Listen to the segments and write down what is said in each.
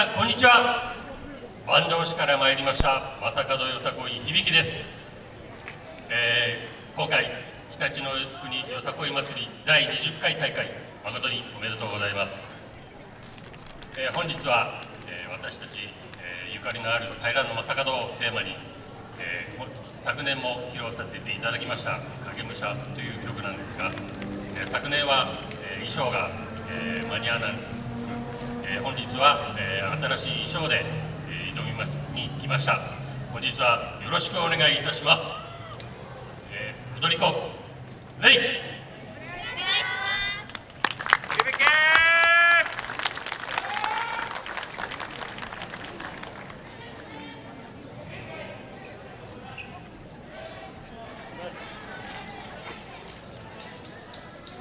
さんこんにちは。坂東市から参りました正門よさこい響です、えー、今回常陸の国よさこい祭り第20回大会誠におめでとうございます、えー、本日は、えー、私たち、えゆかりのある平野正門をテーマに、え昨年も披露させていただきました「影武者」という曲なんですが、え昨年は、え衣装が、え間に合わないえー、本日は、えー、新しい衣装で、えー、挑みますに来ました。本日はよろしくお願いいたします、えー、踊り子レイ。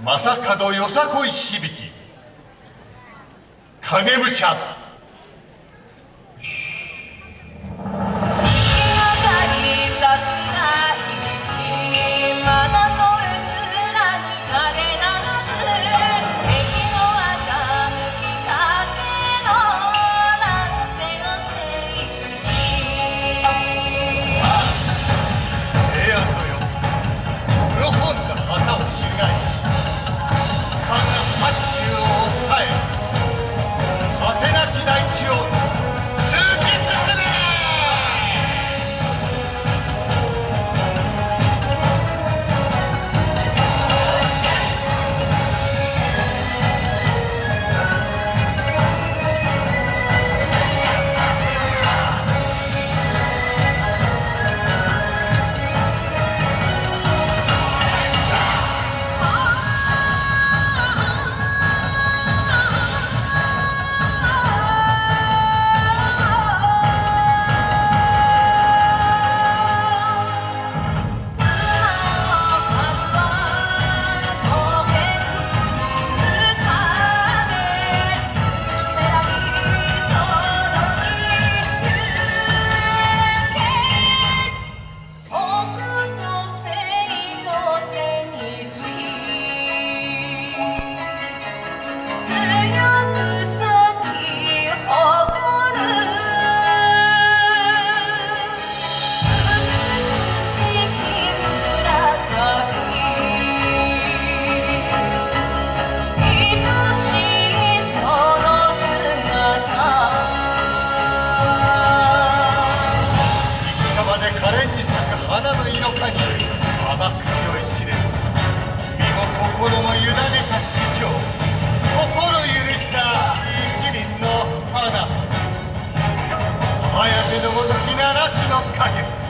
正門よさこい響き。影武者。綾部のごときならずの影。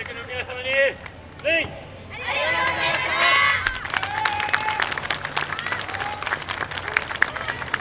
que no quieras venir.